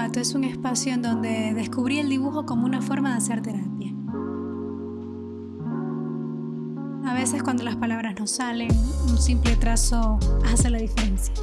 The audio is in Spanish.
Es un espacio en donde descubrí el dibujo como una forma de hacer terapia. A veces cuando las palabras no salen, un simple trazo hace la diferencia.